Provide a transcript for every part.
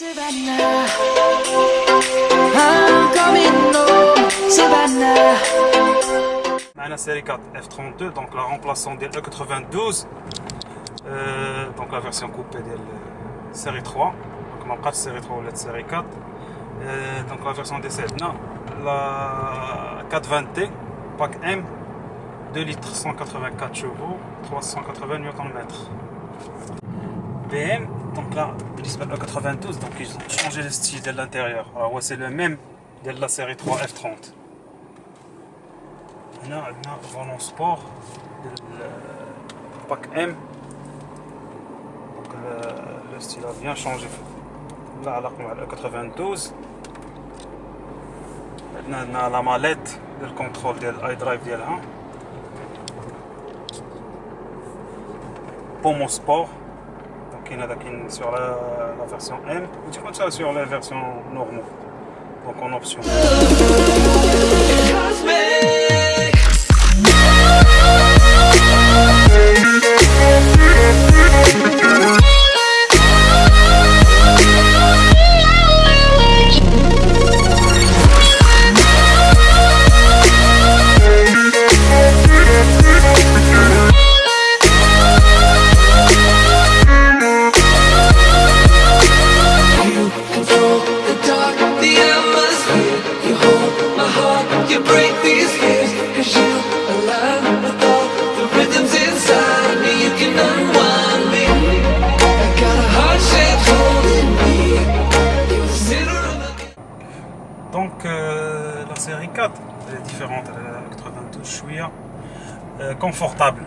Savannah, I'm coming home, Savannah. معنا série 4 F32 donc la remplaçant ديال E92 euh, donc la version coupée ديال série 3 donc ما بقاتش série 3 ولات série 4 euh, donc la version DC عندنا la 420T pack M 2 litres 184 chevaux 380 Nm BM donc là بالنسبه ل 92 donc ils ont changé le style de l'intérieur alors c'est le même de la série 3 F30 هنا عندنا فولون سبور ديال باك ام دونك لو ستيل ا بيان شونجي لا علاقه مع ال 92 عندنا عندنا لا ماليت ديال الكونترول ديال الاي درايف ديالها بومو سبور دونك كاين هذا كاين سور لا فيرسيون ام و تيكون حتى سور لا فيرسيون نورمال دونك اون اوبسيون the Donc euh, la série 4 elle est différente de la 92 شويه euh, confortable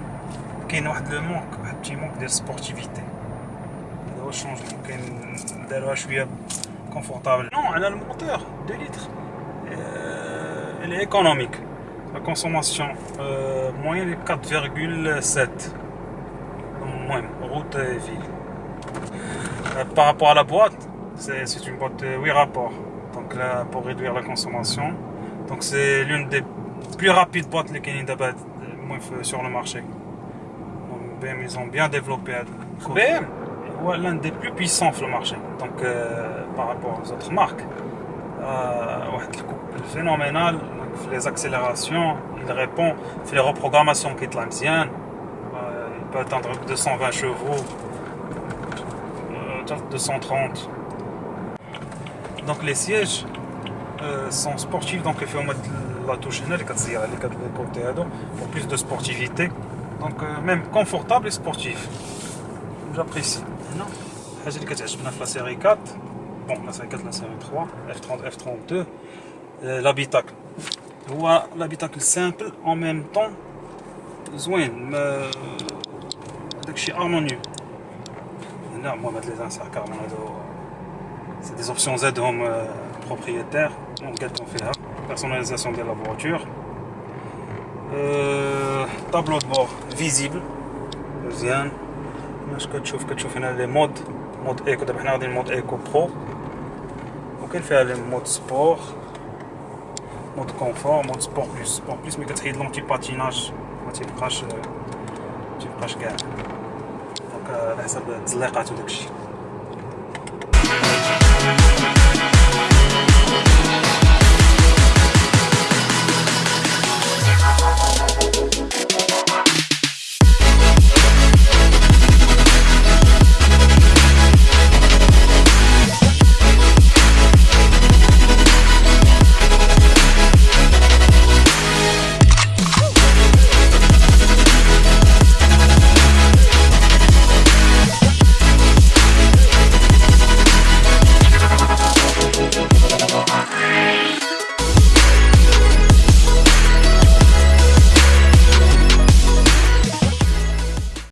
كاين واحد لو مونك واحد بتي مونك ديال سبورتيفيتي هذا هو الشونجمون كاين داروها شويه confortable non على الموتور 2 لتر euh, elle est économique la consommation euh, moyenne est 4,7 المهم route et ville Euh, par rapport à la boîte, c'est c'est une boîte de 8 rapports. Donc là, pour réduire la consommation. Donc c'est l'une des plus rapides boîtes les Kenny Dabat sur le marché. Donc BM, ils ont bien développé. BM, ouais, l'un des plus puissants sur le marché. Donc euh, par rapport aux autres marques. Euh, phénoménal. Donc, les accélérations, il répond. Fait les reprogrammations qui est l'ancienne. il peut atteindre 220 chevaux. euh, 230. Donc les sièges euh, sont sportifs, donc il faut mettre la touche هنا اللي كتزير اللي كتكوتي هادو pour plus de sportivité. Donc euh, même confortable et sportif. J'apprécie. هنا الحاجة اللي كتعجبنا في لا سيري 4 بون لا سيري 4 لا سيري 3 F30 F32 l'habitacle هو l'habitacle simple en même temps زوين ما داكشي harmonieux هنا المهم هاد لي زانسير كارمون هادو سي دي اوبسيون زادهم بروبريتير قادهم فيها بيرسوناليزاسيون ديال لا فواتور طابلو دو بور فيزيبل مزيان باش كتشوف كتشوف هنا لي مود مود ايكو دابا حنا غاديين مود ايكو برو وكاين فيها لي مود سبور مود كونفور مود سبور بلس سبور بلس ملي كتحيد لونتي باتيناج ما تيبقاش ما تيبقاش كاع دونك على حسب التزليقات وداكشي